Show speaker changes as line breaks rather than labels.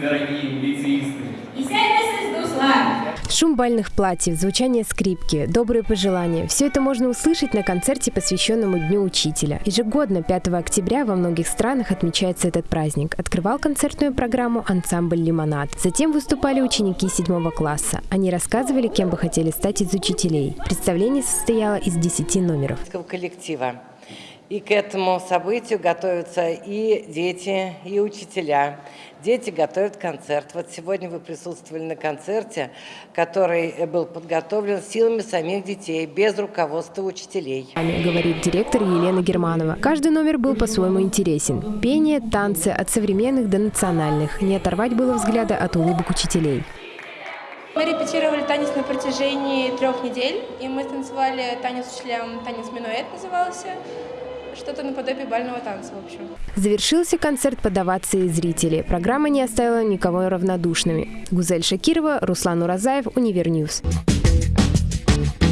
дорогие лицеисты.
Шум бальных платьев, звучание скрипки, добрые пожелания – все это можно услышать на концерте, посвященному Дню Учителя. Ежегодно 5 октября во многих странах отмечается этот праздник. Открывал концертную программу ансамбль «Лимонад». Затем выступали ученики 7 класса. Они рассказывали, кем бы хотели стать из учителей. Представление состояло из 10 номеров.
коллектива. И к этому событию готовятся и дети, и учителя. Дети готовят концерт. Вот сегодня вы присутствовали на концерте, который был подготовлен силами самих детей, без руководства учителей.
Говорит директор Елена Германова. Каждый номер был по-своему интересен. Пение, танцы от современных до национальных. Не оторвать было взгляда от улыбок учителей.
Мы репетировали танец на протяжении трех недель, и мы танцевали танец учителям, танец минуэт назывался что-то наподобие бального танца, в общем.
Завершился концерт под овации зрителей. Программа не оставила никого равнодушными. Гузель Шакирова, Руслан Уразаев, Univer News. Thank